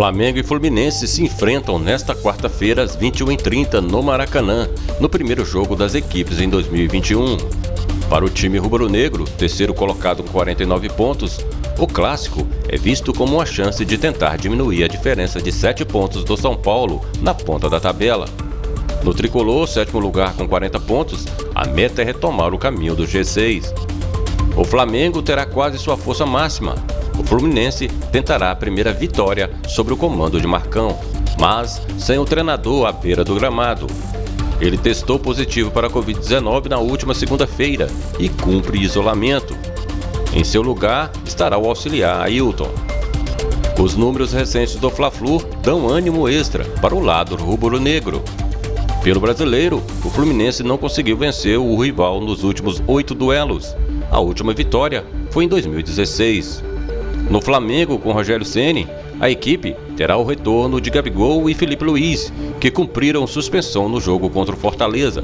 Flamengo e Fluminense se enfrentam nesta quarta-feira às 21h30 no Maracanã, no primeiro jogo das equipes em 2021. Para o time rubro-negro, terceiro colocado com 49 pontos, o clássico é visto como uma chance de tentar diminuir a diferença de 7 pontos do São Paulo na ponta da tabela. No tricolor, sétimo lugar com 40 pontos, a meta é retomar o caminho do G6. O Flamengo terá quase sua força máxima, o Fluminense tentará a primeira vitória sobre o comando de Marcão, mas sem o treinador à beira do gramado. Ele testou positivo para a Covid-19 na última segunda-feira e cumpre isolamento. Em seu lugar estará o auxiliar Ailton. Os números recentes do Fla-Flu dão ânimo extra para o lado rubro-negro. Pelo brasileiro, o Fluminense não conseguiu vencer o rival nos últimos oito duelos. A última vitória foi em 2016. No Flamengo, com Rogério Ceni, a equipe terá o retorno de Gabigol e Felipe Luiz, que cumpriram suspensão no jogo contra o Fortaleza.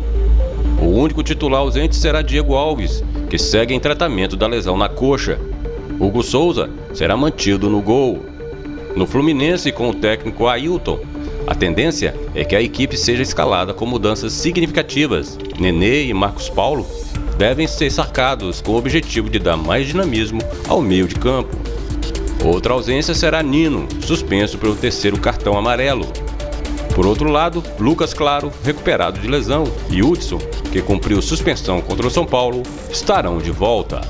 O único titular ausente será Diego Alves, que segue em tratamento da lesão na coxa. Hugo Souza será mantido no gol. No Fluminense, com o técnico Ailton, a tendência é que a equipe seja escalada com mudanças significativas. Nenê e Marcos Paulo devem ser sacados com o objetivo de dar mais dinamismo ao meio de campo. Outra ausência será Nino, suspenso pelo terceiro cartão amarelo. Por outro lado, Lucas Claro, recuperado de lesão, e Hudson, que cumpriu suspensão contra o São Paulo, estarão de volta.